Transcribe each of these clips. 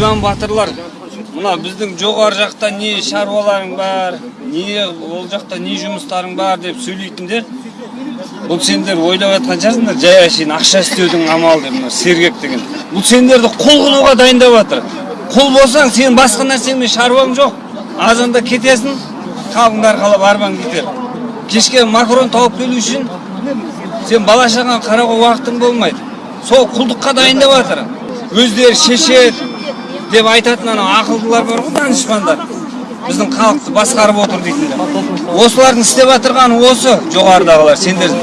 батырлар мына біздің жоғары жақта не шаруаларың бар не ол жақта не жұмыстарың бар деп сөйлейтіндер бұл сендер ойлап жатқан шығарсыңдар жай әшейін ақша істеудің амалы деп мына сергек деген. Бұл сендерді құл қылуға дайындап жатыр. Құл болсаң сен басқа нәрсемен шаруаң жоқ азанда кетесің халқыңды арқалап арбаң кетер. Кешке макарон тауып келу үшін сен бала шағаңа қарауға уақытың болмайды. Сол құлдыққа дайындап жатыр. Өздері шешеді деп айтатын анау ақылдылар бар ғой данышпандар. Біздің халықты басқарып отыр дейтіндер. Осылардың істеп жатырғаны осы жоғарыдағылар. Сендер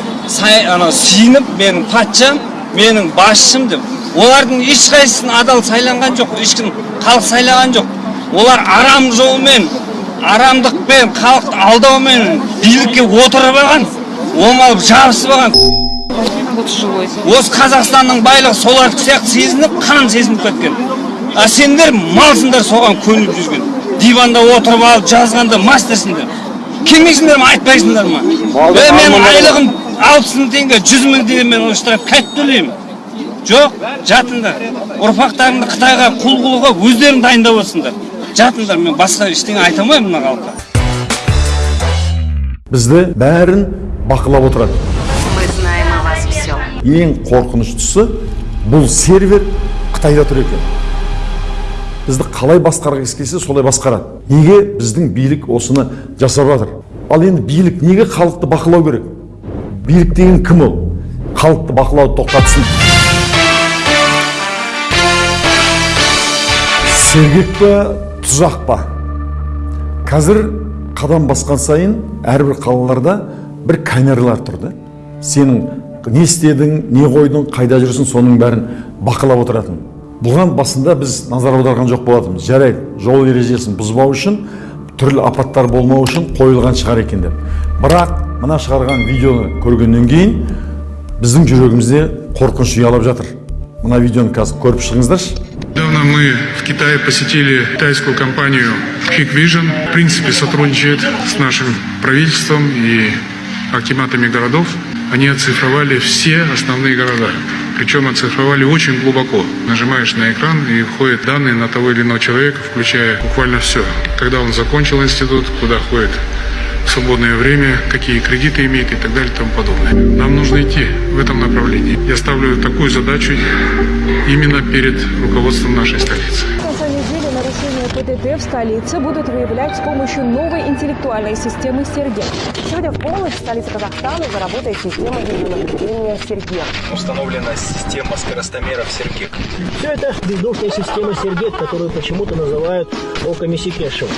анау сиынып менің патшам менің басшым деп. Олардың ешқайсысын адал сайланған жоқ ешкім халық сайлаған жоқ. Олар арам жолмен арамдықпен халықты алдаумен билікке отырып алған омалып жабысып алған. Осы қазақстанның байлығы солардікі сияқты сезініп қан сезініп кеткен. А сендер малсыңдар соған көніп жүрген диванда отырып алып жазғанда мастерсіңдер. Келмейсіңдер ма? Айтпайсыңдар ма? Е менің айлығым алпыс мың теңге жүз мың теңге мен штраф қайтып төлеймін. Жоқ жатыңдар. Ұрпақтарыңды қытайға құл қылуға өздерің дайындап отырсыңдар. Жатыңдар мен басқа ештеңе айта алмаймын мына халыққа. Бізді бәрін бақылап отырады. Мы знаем о вас все. ең қорқыныштысы бұл сервер қытайда тұр екен. Бізді қалай басқарғысы келсе солай басқарады. Неге біздің билік осыны жасап жатыр? Ал енді билік неге халықты бақылау керек? Билік деген кім ол? Халықты бақылауды тоқтатсын. Сергек па тұзақ па? Қазір қадам басқан сайын әрбір қалаларда бір камералар тұр да. Сенің не істедің не қойдың қайда жүрсің соның бәрін бақылап отыратын. Бұған басында біз назар аударған жоқ болатынбыз жарайды жол ережесін бұзбау үшін түрлі апаттар болмау үшін қойылған шығар екен деп бірақ мына шығарған видеоны көргеннен кейін біздің жүрегімізде қорқыныш ұялап жатыр мына видеоны қазір көріп шығыңыздаршы Недавно мы в Китае посетили китайскую компанию Hikvision. В принципе, сотрудничает с нашим правительством и акиматами городов. Они оцифровали все основные города. Причем оцифровали очень глубоко. Нажимаешь на экран и входят данные на того или иного человека, включая буквально все. Когда он закончил институт, куда ходит в свободное время, какие кредиты имеет и так далее и тому подобное. Нам нужно идти в этом направлении. Я ставлю такую задачу именно перед руководством нашей столицы. ПТТ в столице будут выявлять с помощью новой интеллектуальной системы «Сергек». Сегодня в полночь в столице Казахстана заработает система видеонаблюдения «Сергек». установлена система скоростомеров Сергек. Все это бездушная система Сергек, которую почему-то называют оками Секешева.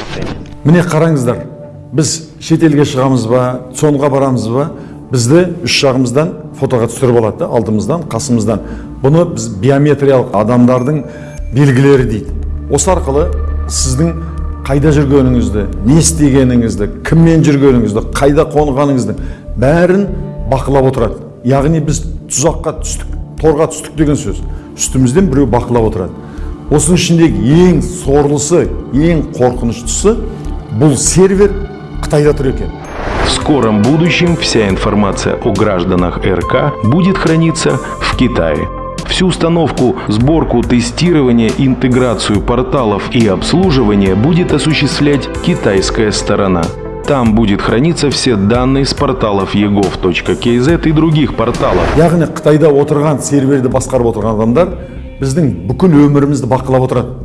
міне қараңыздар біз шетелге шығамыз ба цонға барамыз ба бізді үш жағымыздан фотоға түсіріп алады да алдымыздан қасымыздан бұны біз биометриялық адамдардың белгілері дейді осы арқылы сіздің қайда жүргеніңізді не істегеніңізді кіммен жүргеніңізді қайда қонғаныңызды бәрін бақылап отырады. Яғни біз тұзаққа түстік торға түстік деген сөз. Үстімізден біреу бақылап отырады. Осының ішіндегі ең сорлысы ең қорқыныштысы бұл сервер қытайда тұр екен. В скором будущем вся информация о гражданах РК будет храниться в Китае. Всю установку, сборку, тестирование, интеграцию порталов и обслуживание будет осуществлять китайская сторона. Там будет храниться все данные с порталов egov.kz и других порталов. яғни қытайда отырған серверді басқарып отырған адамдар біздің бүкіл өмірімізді бақылап отырады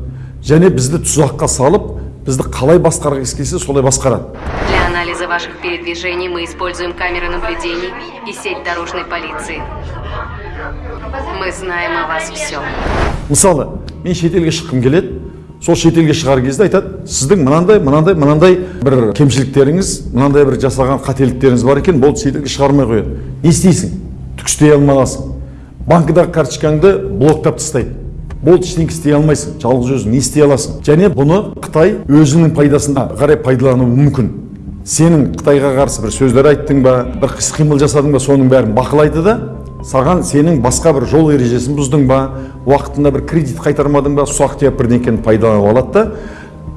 және бізді тұзаққа салып бізді қалай басқарғысы келсе солай басқарады Для анализа ваших передвижений мы используем камеры наблюдений и сеть дорожной полиции. Мы знаем о вас все. мысалы мен шетелге шыққым келеді. Сол шетелге шығар кезде айтады сіздің мынандай мынандай мынандай бір кемшіліктеріңіз мынандай бір жасаған қателіктеріңіз бар екен болды шетелге шығармай қояды не істейсің? Түк істей алмағансың банкідағы карточкаңды блоктап тастайды. Болды ештеңе істей алмайсың. Жалғыз өзің не істей аласың? Және бұны қытай өзінің пайдасына қарай пайдалануы мүмкін. Сенің қытайға қарсы бір сөздер айттың ба бір іс қимыл жасадың ба соның бәрін бақылайды да саған сенің басқа бір жол ережесін бұздың ба? Уақытында бір кредит қайтармадың ба? Ұсақ түйек бірдеңкені пайдаланып алады да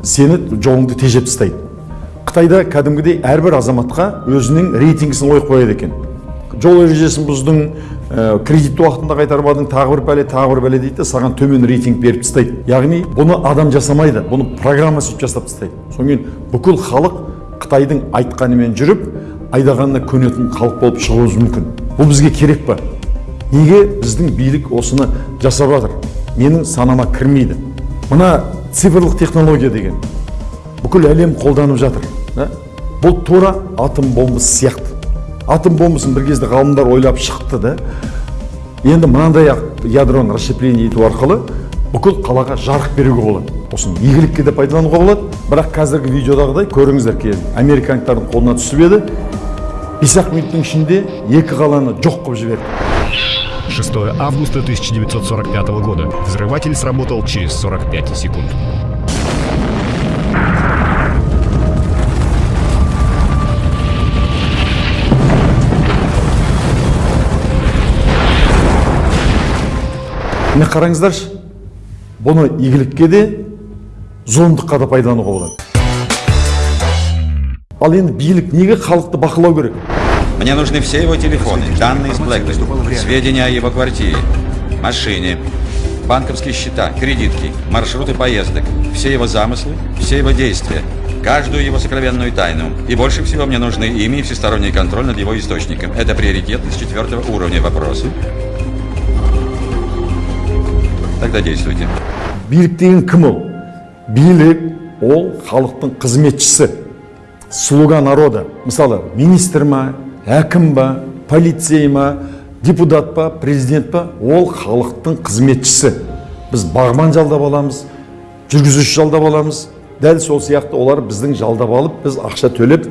сені жолыңды тежеп тастайды. Қытайда кәдімгідей әрбір азаматқа өзінің рейтингісін қойып қояды екен. Жол ережесін бұздың ә, кредитті уақытында қайтармадың тағы бір пәле тағы бір бәле дейді де саған төмен рейтинг беріп тастайды. Яғни бұны адам жасамайды бұны программа сөйтіп жасап тастайды. Содан кейін бүкіл халық қытайдың айтқанымен жүріп айдағанына көнетін халық болып шығуымыз мүмкін. Бұл бізге керек па неге біздің билік осыны жасап жатыр менің санама кірмейді мына цифрлық технология деген бүкіл әлем қолданып жатыр бұл тура атом бомбасы сияқты атом бомбасын бір кезде ғалымдар ойлап шықты да енді мынандай ядроны расщепление ету арқылы бүкіл қалаға жарық беруге болады осыны игілікке де пайдалануға болады бірақ қазіргі видеодағыдай көріңіздер кейін қолына түсіп еді бес ақ минуттың ішінде екі қаланы жоқ қылып жіберді 6 августа 1945 года. Взрыватель сработал через 45 секунд. міне қараңыздаршы бұны игілікке де зұлымдыққа да пайдалануға болады ал енді билік неге халықты бақылау керек Мне нужны все его телефоны, данные с Блэкбери, сведения о его квартире, машине, банковские счета, кредитки, маршруты поездок, все его замыслы, все его действия, каждую его сокровенную тайну. И больше всего мне нужны ими и всесторонний контроль над его источником. Это приоритетность четвертого уровня вопросы. Тогда действуйте. билік деген кім ол билік ол халықтың қызметшісі Слуга народа. Мысалы министр ма әкім ба полицей ма депутат па президент па ол халықтың қызметшісі. Біз бағбан жалдап аламыз жүргізуші жалдап аламыз. Дәл сол сияқты олар біздің жалдап алып біз ақша төлеп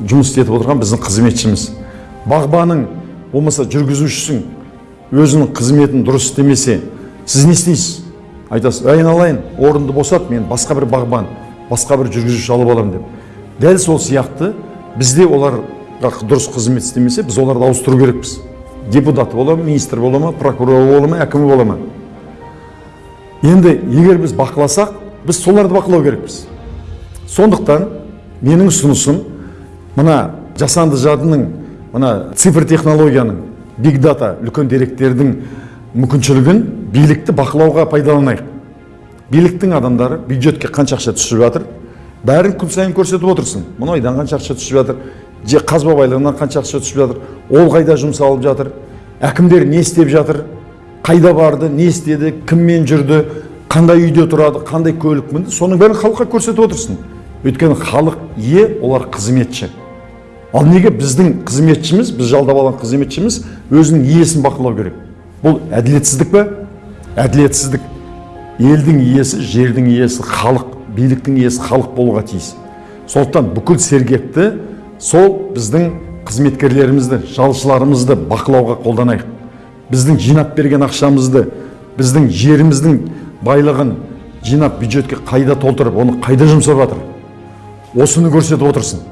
жұмыс істетіп отырған біздің қызметшіміз. Бағбаның болмаса жүргізушісің өзінің қызметін дұрыс істемесе сіз не істейсіз? Айтасыз айналайын орынды босат мен басқа бір бағбан басқа бір жүргізуші алып аламын деп. Дәл сол сияқты бізде оларға дұрыс қызмет істемесе біз оларды ауыстыру керекпіз. Депутаты бола ма министр бола ма прокурор бола ма әкімі бола ма? Енді егер біз бақыласақ біз соларды бақылау керекпіз. Сондықтан менің ұсынысым мына жасанды жадының мына цифр технологияның биг дата үлкен деректердің мүмкіншілігін билікті бақылауға пайдаланайық. Биліктің адамдары бюджетке қанша ақша түсіп жатыр? Бәрін күн сайын көрсетіп отырсын мұнайдан қанша ақша түсіп жатыр? Же қазба байлығынан қанша ақша түсіп жатыр? Ол қайда жұмсалып жатыр? Әкімдер не істеп жатыр? Қайда барды? Не істеді? Кіммен жүрді? Қандай үйде тұрады? Қандай көлік мінді? Соның бәрін халыққа көрсетіп отырсын өйткені халық ие олар қызметші. Ал неге біздің қызметшіміз біз жалдап алған қызметшіміз өзінің иесін бақылау керек? Бұл әділетсіздік пе? Әділетсіздік. Елдің иесі жердің иесі халық. Биліктің иесі халық болуға тиіс. Сондықтан бүкіл сергекті сол біздің қызметкерлерімізді жалшыларымызды бақылауға қолданайық. Біздің жинап берген ақшамызды біздің жеріміздің байлығын жинап бюджетке қайда толтырып оны қайда жұмсап жатыр? Осыны көрсетіп отырсын.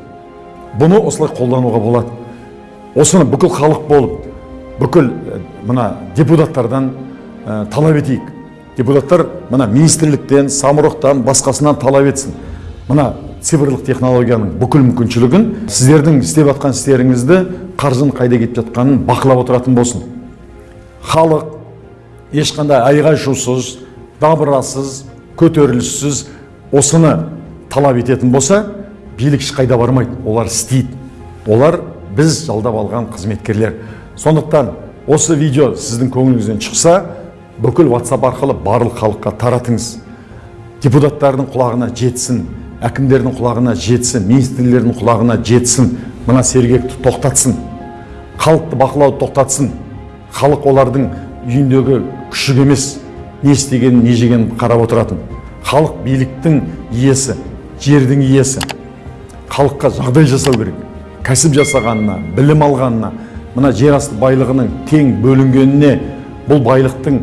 Бұны осылай қолдануға болады. Осыны бүкіл халық болып бүкіл мына депутаттардан ә, талап етейік. Депутаттар мына министрліктен самұрықтан басқасынан талап етсін. Мына цифрлық технологияның бүкіл мүмкіншілігін сіздердің істеп жатқан істеріңізді қаржының қайда кетіп жатқанын бақылап отыратын болсын. Халық ешқандай айғай шусыз дабырасыз көтеріліссіз осыны талап ететін болса билік ешқайда бармайды. Олар істейді. Олар біз жалдап алған қызметкерлер. Сондықтан осы видео сіздің көңіліңізден шықса бүкіл WhatsApp арқылы барлық халыққа таратыңыз. Депутаттардың құлағына жетсін әкімдердің құлағына жетсін министрлердің құлағына жетсін. Мына сергекті тоқтатсын. Халықты бақылауды тоқтатсын. Халық олардың үйіндегі күшік емес. Не істегенін не жегенін қарап отыратын. Халық биліктің иесі жердің иесі. Халыққа жағдай жасау керек. Кәсіп жасағанына білім алғанына мына жер асты байлығының тең бөлінгеніне бұл байлықтың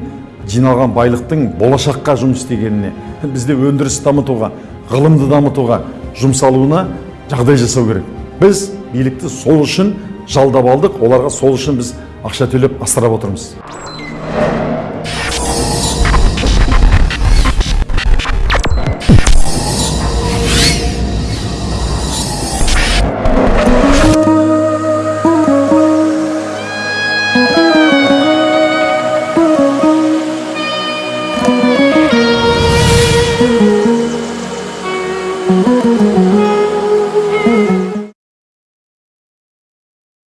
жиналған байлықтың болашаққа жұмыс істегеніне бізде өндіріс дамытуға ғылымды дамытуға жұмсалуына жағдай жасау керек. Біз билікті сол үшін жалдап алдық оларға сол үшін біз ақша төлеп асырап отырмыз.